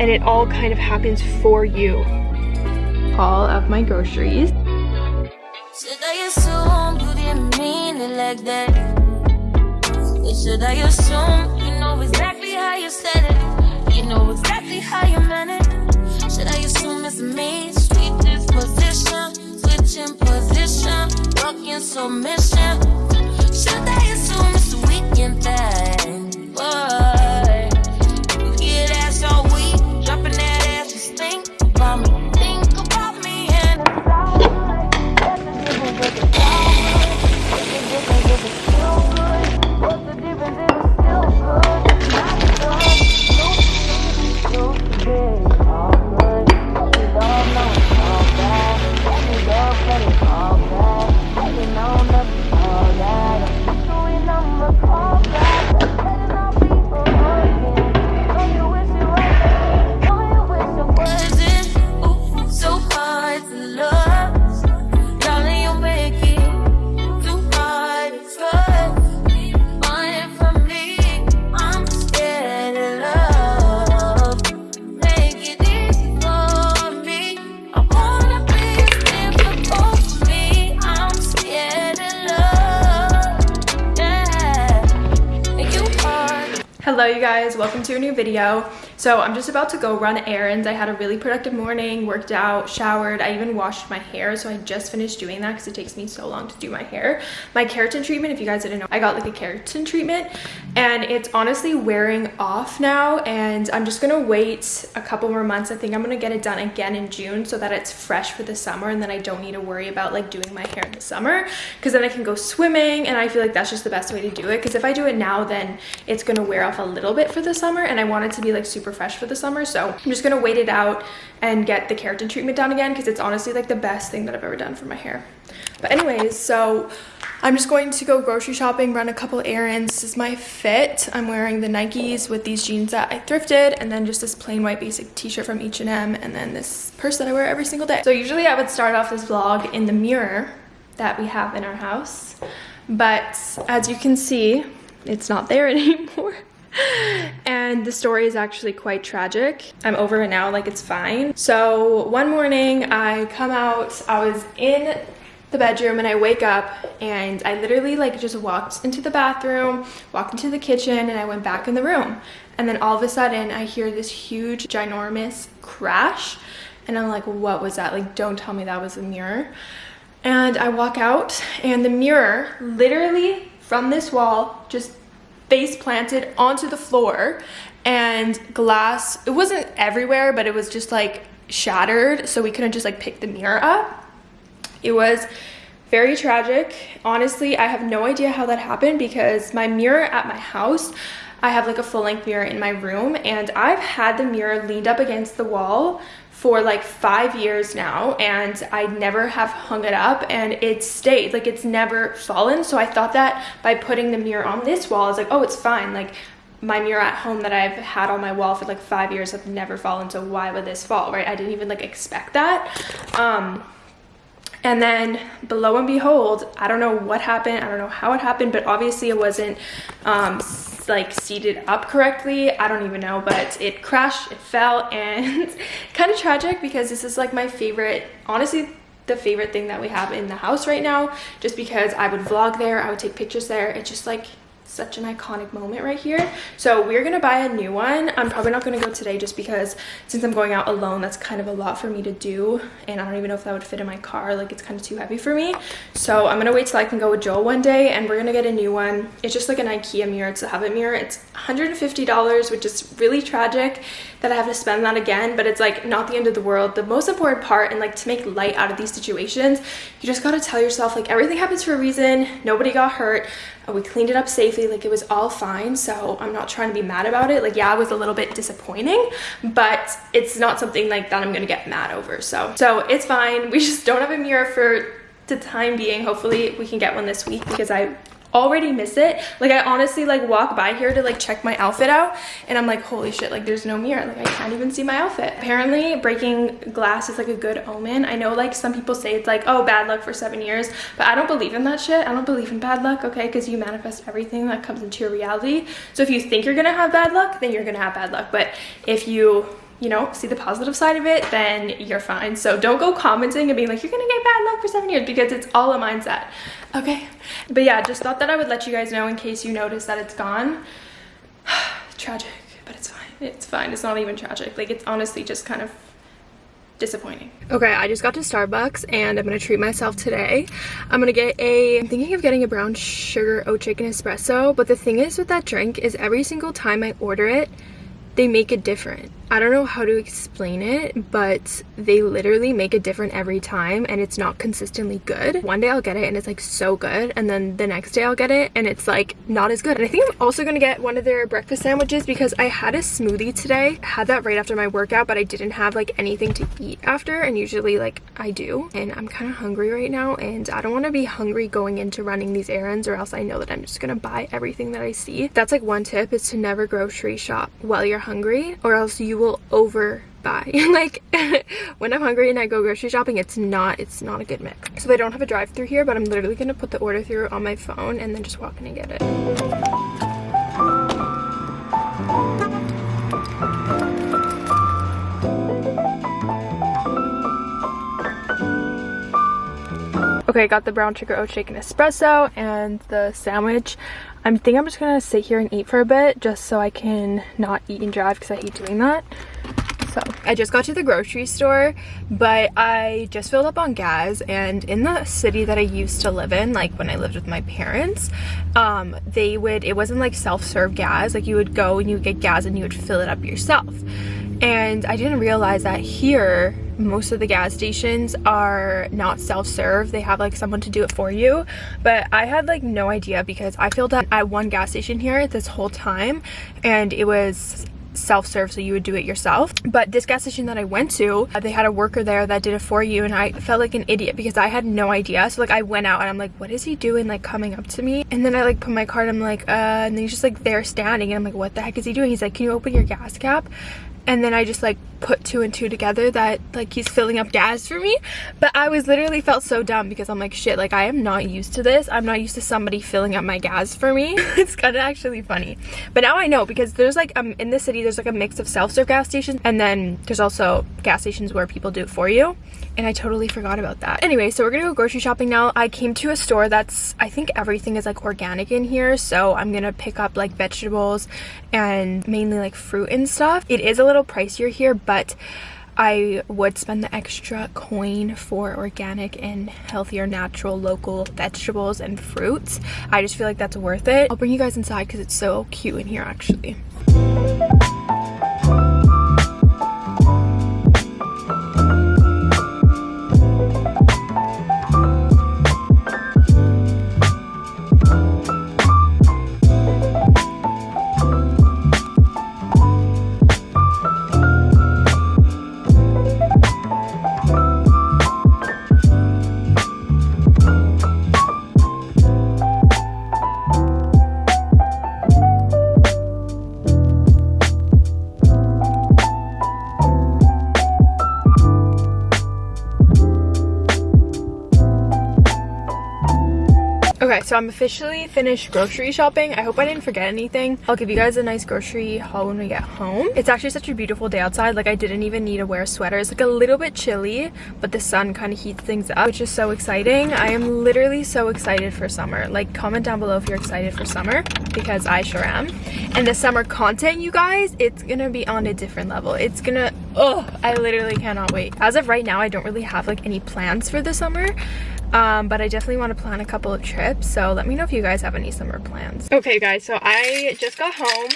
and it all kind of happens for you. All of my groceries. Should I assume you didn't mean it like that? Should I assume you know exactly how you said it? You know exactly how you meant it? Should I assume it's me? Sweet disposition, switching position, rocking submission. Should I assume it's a weekend thing? Boy, Hello you guys, welcome to a new video. So I'm just about to go run errands. I had a really productive morning, worked out, showered. I even washed my hair. So I just finished doing that because it takes me so long to do my hair. My keratin treatment, if you guys didn't know, I got like a keratin treatment and it's honestly wearing off now. And I'm just gonna wait a couple more months. I think I'm gonna get it done again in June so that it's fresh for the summer and then I don't need to worry about like doing my hair in the summer because then I can go swimming and I feel like that's just the best way to do it because if I do it now then it's gonna wear off a little bit for the summer and I want it to be like super fresh for the summer so I'm just gonna wait it out and get the keratin treatment done again because it's honestly like the best thing that I've ever done for my hair. But anyways so I'm just going to go grocery shopping run a couple errands. This is my fit. I'm wearing the Nikes with these jeans that I thrifted and then just this plain white basic t-shirt from H&M and then this purse that I wear every single day. So usually I would start off this vlog in the mirror that we have in our house but as you can see it's not there anymore and the story is actually quite tragic. I'm over it now like it's fine. So one morning i come out i was in the bedroom and i wake up and i literally like just walked into the bathroom walked into the kitchen and i went back in the room. And then all of a sudden i hear this huge ginormous crash. And i'm like what was that? Like don't tell me that was a mirror. And I walk out and the mirror literally from this wall just face planted onto the floor and glass it wasn't everywhere but it was just like shattered so we couldn't just like pick the mirror up. It was very tragic. Honestly i have no idea how that happened because my mirror at my house i have like a full-length mirror in my room and i've had the mirror leaned up against the wall for like five years now and I never have hung it up and it stayed. Like it's never fallen. So I thought that by putting the mirror on this wall I was like oh it's fine. Like my mirror at home that I've had on my wall for like five years have never fallen so why would this fall right? I didn't even like expect that. Um and then below and behold i don't know what happened i don't know how it happened but obviously it wasn't um like seated up correctly. I don't even know but it crashed it fell and kind of tragic because this is like my favorite honestly the favorite thing that we have in the house right now. Just because i would vlog there i would take pictures there. It's just like such an iconic moment right here. So we're gonna buy a new one. I'm probably not gonna go today just because since i'm going out alone that's kind of a lot for me to do and i don't even know if that would fit in my car like it's kind of too heavy for me. So i'm gonna wait till i can go with joel one day and we're gonna get a new one. It's just like an ikea mirror. It's a Hovet mirror. It's 150 dollars which is really tragic that i have to spend that again but it's like not the end of the world. The most important part and like to make light out of these situations you just got to tell yourself like everything happens for a reason. Nobody got hurt. Uh, we cleaned it up safely. Like it was all fine. So i'm not trying to be mad about it. Like yeah it was a little bit disappointing but it's not something like that i'm gonna get mad over. So so it's fine. We just don't have a mirror for the time being. Hopefully we can get one this week because i already miss it. Like i honestly like walk by here to like check my outfit out and i'm like holy shit like there's no mirror. Like i can't even see my outfit. Apparently breaking glass is like a good omen. I know like some people say it's like oh bad luck for seven years but i don't believe in that shit. I don't believe in bad luck okay? Because you manifest everything that comes into your reality. So if you think you're gonna have bad luck then you're gonna have bad luck. But if you you know, see the positive side of it, then you're fine. So don't go commenting and being like, you're gonna get bad luck for seven years because it's all a mindset. Okay. But yeah, just thought that I would let you guys know in case you notice that it's gone. Tragic, but it's fine. It's fine. It's not even tragic. Like it's honestly just kind of disappointing. Okay, I just got to Starbucks and I'm gonna treat myself today. I'm gonna get a, I'm thinking of getting a brown sugar oat shaken espresso, but the thing is with that drink is every single time I order it, they make it different. I don't know how to explain it, but they literally make it different every time and it's not consistently good. One day I'll get it and it's like so good and then the next day I'll get it and it's like not as good. And I think I'm also gonna get one of their breakfast sandwiches because I had a smoothie today. I had that right after my workout, but I didn't have like anything to eat after and usually like I do. And I'm kind of hungry right now and I don't want to be hungry going into running these errands or else I know that I'm just gonna buy everything that I see. That's like one tip is to never grocery shop while you're hungry or else you will overbuy. like when i'm hungry and i go grocery shopping it's not it's not a good mix so they don't have a drive through here but i'm literally gonna put the order through on my phone and then just walk in and get it Okay, I got the brown sugar oat shaken espresso and the sandwich. I think I'm just gonna sit here and eat for a bit just so I can not eat and drive because I hate doing that. So I just got to the grocery store, but I just filled up on gas and in the city that I used to live in, like when I lived with my parents, um, they would, it wasn't like self-serve gas, like you would go and you would get gas and you would fill it up yourself. And I didn't realize that here, most of the gas stations are not self-serve. They have like someone to do it for you. But i had like no idea because i filled up at one gas station here this whole time and it was self-serve so you would do it yourself. But this gas station that i went to they had a worker there that did it for you and i felt like an idiot because i had no idea. So like i went out and i'm like what is he doing like coming up to me? And then i like put my card i'm like uh and then he's just like there standing and i'm like what the heck is he doing? He's like can you open your gas cap and then I just like put two and two together that like he's filling up gas for me. But I was literally felt so dumb because I'm like shit like I am not used to this. I'm not used to somebody filling up my gas for me. It's kind of actually funny. But now I know because there's like um in the city there's like a mix of self-serve gas stations and then there's also gas stations where people do it for you. And I totally forgot about that. Anyway so we're gonna go grocery shopping now. I came to a store that's I think everything is like organic in here. So I'm gonna pick up like vegetables and mainly like fruit and stuff. It is a little pricier here but I would spend the extra coin for organic and healthier natural local vegetables and fruits. I just feel like that's worth it. I'll bring you guys inside because it's so cute in here actually. So I'm officially finished grocery shopping. I hope I didn't forget anything. I'll give you guys a nice grocery haul when we get home. It's actually such a beautiful day outside. Like I didn't even need to wear a sweater. It's like a little bit chilly, but the sun kind of heats things up, which is so exciting. I am literally so excited for summer. Like comment down below if you're excited for summer because I sure am. And the summer content, you guys, it's gonna be on a different level. It's gonna, oh, I literally cannot wait. As of right now, I don't really have like any plans for the summer um, but I definitely want to plan a couple of trips. So let me know if you guys have any summer plans. Okay guys, so I just got home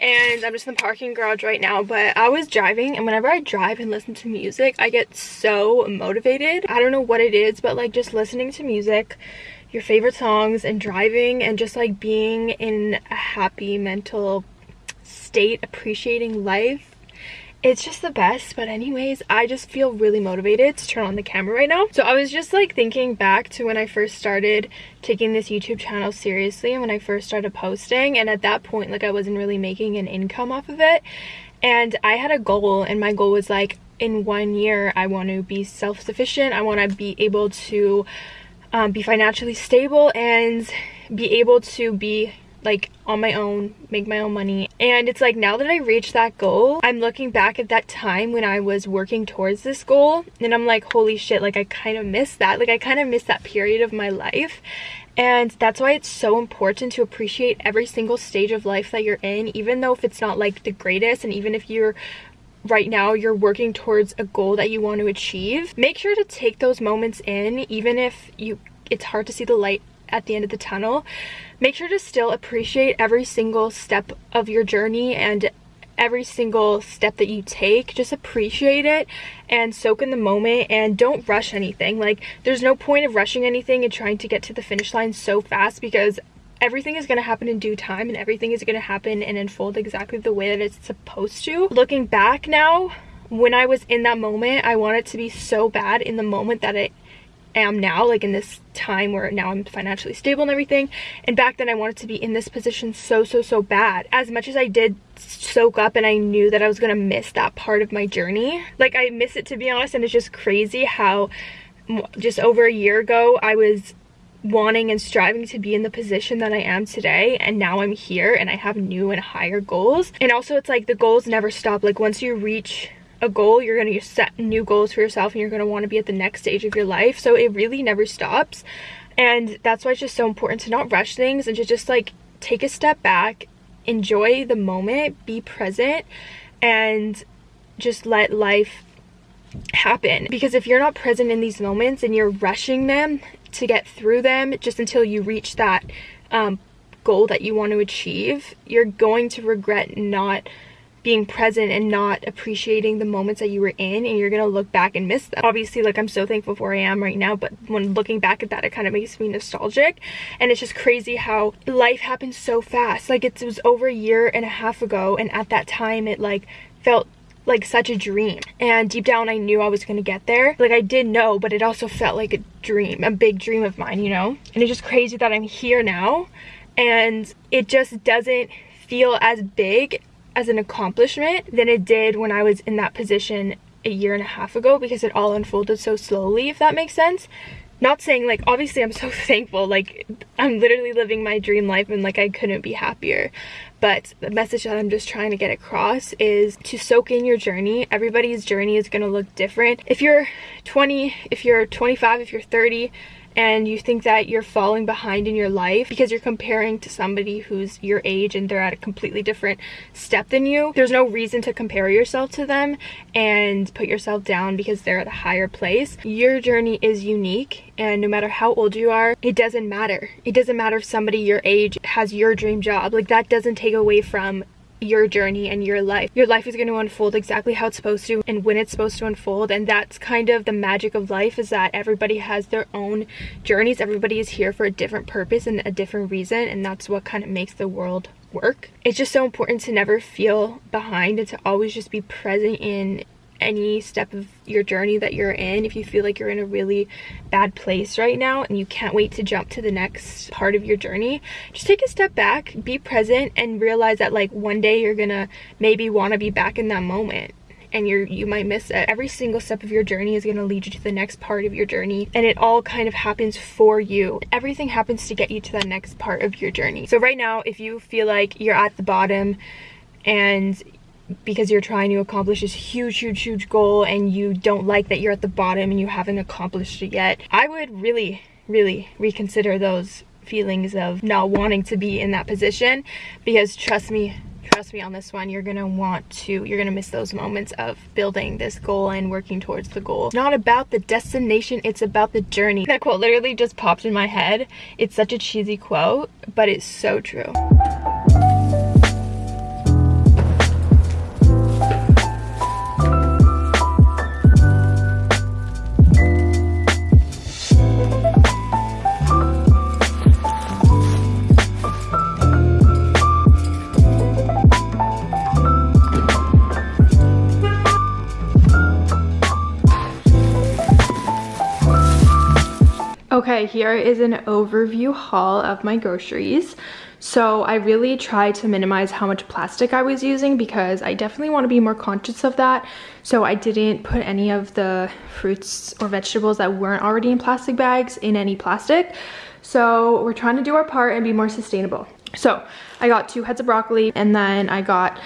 and I'm just in the parking garage right now but I was driving and whenever I drive and listen to music I get so motivated I don't know what it is but like just listening to music your favorite songs and driving and just like being in a happy mental state appreciating life it's just the best but anyways i just feel really motivated to turn on the camera right now. So i was just like thinking back to when i first started taking this youtube channel seriously and when i first started posting and at that point like i wasn't really making an income off of it. And i had a goal and my goal was like in one year i want to be self-sufficient. I want to be able to um, be financially stable and be able to be like on my own, make my own money. And it's like now that I reached that goal, I'm looking back at that time when I was working towards this goal and I'm like, holy shit, like I kind of missed that. Like I kind of missed that period of my life. And that's why it's so important to appreciate every single stage of life that you're in, even though if it's not like the greatest and even if you're right now you're working towards a goal that you want to achieve make sure to take those moments in even if you it's hard to see the light at the end of the tunnel. Make sure to still appreciate every single step of your journey and every single step that you take. Just appreciate it and soak in the moment and don't rush anything. Like there's no point of rushing anything and trying to get to the finish line so fast because everything is going to happen in due time and everything is going to happen and unfold exactly the way that it's supposed to. Looking back now, when I was in that moment, I want it to be so bad in the moment that I am now, like in this time where now I'm financially stable and everything. And back then I wanted to be in this position so, so, so bad. As much as I did soak up and I knew that I was to miss that part of my journey. Like I miss it to be honest and it's just crazy how just over a year ago I was wanting and striving to be in the position that I am today and now I'm here and I have new and higher goals and also it's like the goals never stop like once you reach a goal you're going to set new goals for yourself and you're going to want to be at the next stage of your life. So it really never stops. And that's why it's just so important to not rush things and to just like take a step back enjoy the moment be present and just let life happen. Because if you're not present in these moments and you're rushing them to get through them just until you reach that um, goal that you want to achieve, you're going to regret not being present and not appreciating the moments that you were in and you're gonna look back and miss them. Obviously like i'm so thankful for where i am right now but when looking back at that it kind of makes me nostalgic. And it's just crazy how life happens so fast. Like it was over a year and a half ago and at that time it like felt like such a dream. And deep down I knew I was gonna get there. Like I did know but it also felt like a dream a big dream of mine you know? And it's just crazy that I'm here now and it just doesn't feel as big as an accomplishment than it did when I was in that position a year and a half ago because it all unfolded so slowly if that makes sense. Not saying like obviously i'm so thankful like i'm literally living my dream life and like i couldn't be happier. But the message that i'm just trying to get across is to soak in your journey. Everybody's journey is going to look different. If you're 20 if you're 25 if you're 30 and you think that you're falling behind in your life because you're comparing to somebody who's your age and they're at a completely different step than you, there's no reason to compare yourself to them and put yourself down because they're at a higher place. Your journey is unique and no matter how old you are, it doesn't matter. It doesn't matter if somebody your age has your dream job. Like that doesn't take away from your journey and your life. Your life is going to unfold exactly how it's supposed to and when it's supposed to unfold and that's kind of the magic of life is that everybody has their own journeys. Everybody is here for a different purpose and a different reason and that's what kind of makes the world work. It's just so important to never feel behind and to always just be present in any step of your journey that you're in if you feel like you're in a really bad place right now and you can't wait to jump to the next part of your journey just take a step back be present and realize that like one day you're gonna maybe want to be back in that moment. And you're you might miss it. Every single step of your journey is going to lead you to the next part of your journey. And it all kind of happens for you. Everything happens to get you to that next part of your journey. So right now if you feel like you're at the bottom and because you're trying to accomplish this huge huge huge goal and you don't like that you're at the bottom and you haven't accomplished it yet i would really really reconsider those feelings of not wanting to be in that position because trust me trust me on this one you're gonna want to you're gonna miss those moments of building this goal and working towards the goal. Not about the destination it's about the journey. That quote literally just popped in my head. It's such a cheesy quote but it's so true Okay, here is an overview haul of my groceries. So I really tried to minimize how much plastic I was using because I definitely want to be more conscious of that. So I didn't put any of the fruits or vegetables that weren't already in plastic bags in any plastic. So we're trying to do our part and be more sustainable. So I got two heads of broccoli and then I got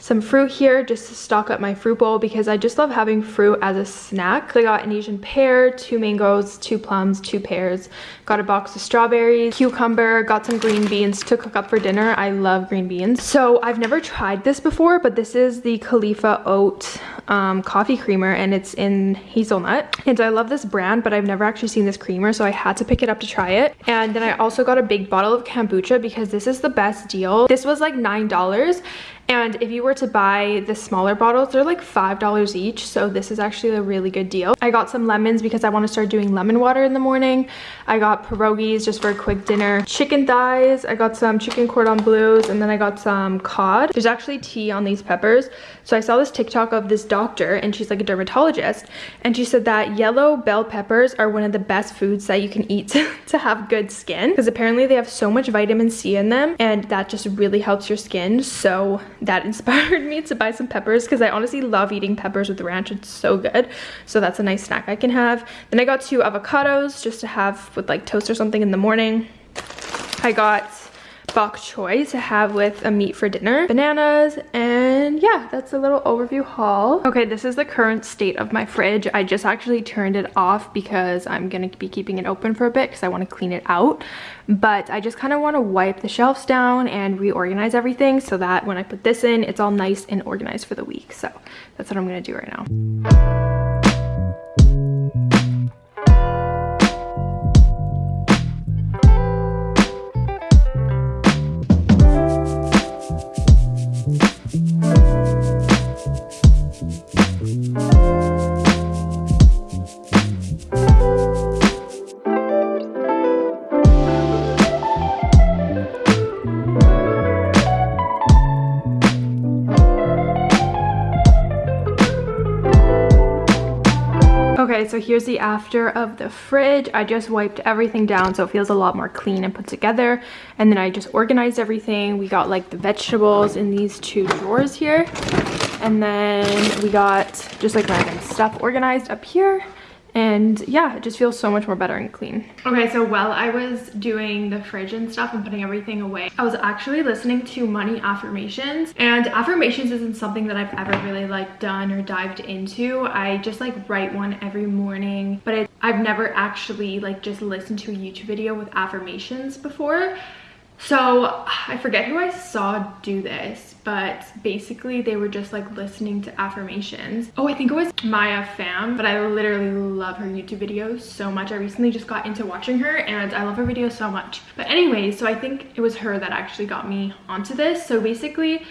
some fruit here just to stock up my fruit bowl because I just love having fruit as a snack. I got an Asian pear, two mangoes, two plums, two pears, got a box of strawberries, cucumber, got some green beans to cook up for dinner. I love green beans. So I've never tried this before, but this is the Califia Oat um, coffee creamer and it's in hazelnut. And I love this brand, but I've never actually seen this creamer, so I had to pick it up to try it. And then I also got a big bottle of kombucha because this is the best deal. This was like $9 and if you were to buy the smaller bottles, they're like $5 each. So this is actually a really good deal. I got some lemons because I want to start doing lemon water in the morning. I got pierogies just for a quick dinner. Chicken thighs. I got some chicken cordon bleus and then I got some cod. There's actually tea on these peppers. So I saw this TikTok of this doctor and she's like a dermatologist. And she said that yellow bell peppers are one of the best foods that you can eat to have good skin. Because apparently they have so much vitamin C in them and that just really helps your skin. So that inspired me to buy some peppers because I honestly love eating peppers with ranch. It's so good. So that's a nice snack I can have. Then I got two avocados just to have with like toast or something in the morning. I got bok choy to have with a meat for dinner, bananas, and yeah, that's a little overview haul. Okay, this is the current state of my fridge. I just actually turned it off because I'm gonna be keeping it open for a bit because I wanna clean it out. But I just kind of want to wipe the shelves down and reorganize everything so that when I put this in, it's all nice and organized for the week. So that's what I'm gonna do right now. Okay, so here's the after of the fridge. I just wiped everything down so it feels a lot more clean and put together. And then I just organized everything. We got like the vegetables in these two drawers here. And then we got just like random stuff organized up here and yeah it just feels so much more better and clean. Okay so while i was doing the fridge and stuff and putting everything away i was actually listening to money affirmations. And affirmations isn't something that i've ever really like done or dived into. I just like write one every morning but it, i've never actually like just listened to a youtube video with affirmations before so I forget who I saw do this, but basically they were just like listening to affirmations. Oh, I think it was Maya Pham, but I literally love her YouTube videos so much. I recently just got into watching her and I love her videos so much. But anyway, so I think it was her that actually got me onto this. So basically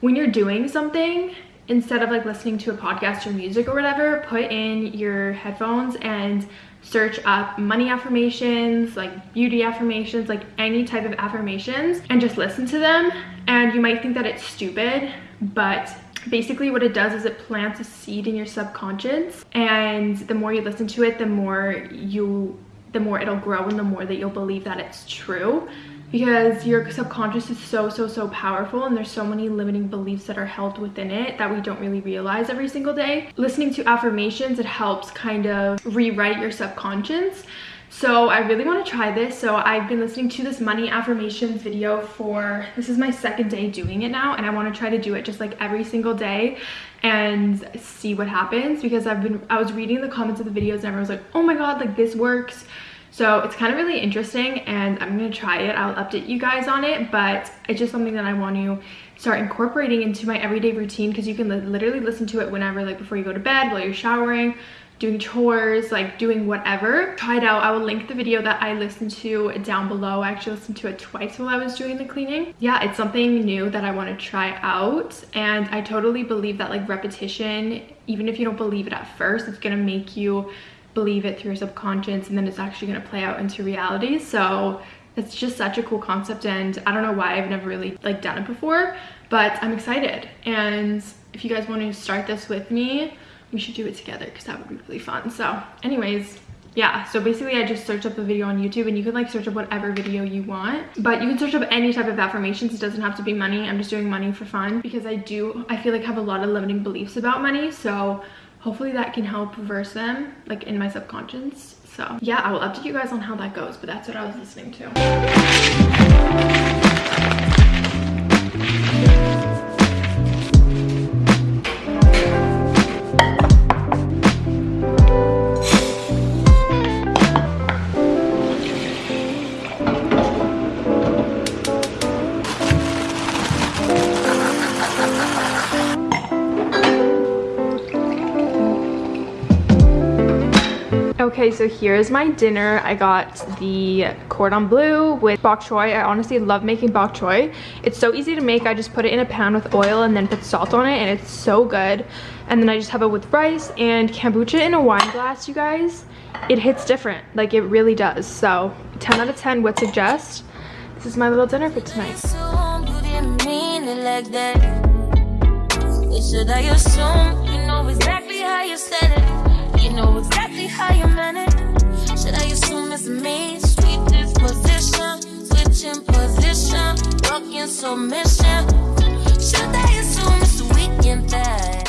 when you're doing something, instead of like listening to a podcast or music or whatever, put in your headphones and search up money affirmations, like beauty affirmations, like any type of affirmations and just listen to them. And you might think that it's stupid, but basically what it does is it plants a seed in your subconscious and the more you listen to it, the more you the more it'll grow and the more that you'll believe that it's true. Because your subconscious is so so so powerful and there's so many limiting beliefs that are held within it that we don't really realize every single day. Listening to affirmations it helps kind of rewrite your subconscious so I really want to try this. So I've been listening to this money affirmations video for, this is my second day doing it now. And I want to try to do it just like every single day and see what happens because I've been, I was reading the comments of the videos and everyone's like, oh my God, like this works. So it's kind of really interesting and I'm going to try it. I'll update you guys on it, but it's just something that I want to start incorporating into my everyday routine because you can li literally listen to it whenever, like before you go to bed, while you're showering, doing chores, like doing whatever. Try it out. I will link the video that I listened to down below. I actually listened to it twice while I was doing the cleaning. Yeah, it's something new that I want to try out. And I totally believe that like repetition, even if you don't believe it at first, it's going to make you believe it through your subconscious and then it's actually going to play out into reality so it's just such a cool concept and i don't know why i've never really like done it before but i'm excited and if you guys want to start this with me we should do it together because that would be really fun. So anyways yeah so basically i just searched up a video on youtube and you can like search up whatever video you want but you can search up any type of affirmations. It doesn't have to be money. I'm just doing money for fun because i do i feel like have a lot of limiting beliefs about money so hopefully that can help reverse them like in my subconscious. So yeah i will update you guys on how that goes but that's what i was listening to Okay, so here's my dinner. I got the cordon bleu with bok choy. I honestly love making bok choy. It's so easy to make. I just put it in a pan with oil and then put salt on it and it's so good. And then I just have it with rice and kombucha in a wine glass, you guys. It hits different, like it really does. So 10 out of 10 would suggest. This is my little dinner for tonight know exactly how you meant it. Should I assume it's me? Sweet disposition, switching position, broken submission. Should I assume it's the weekend thing?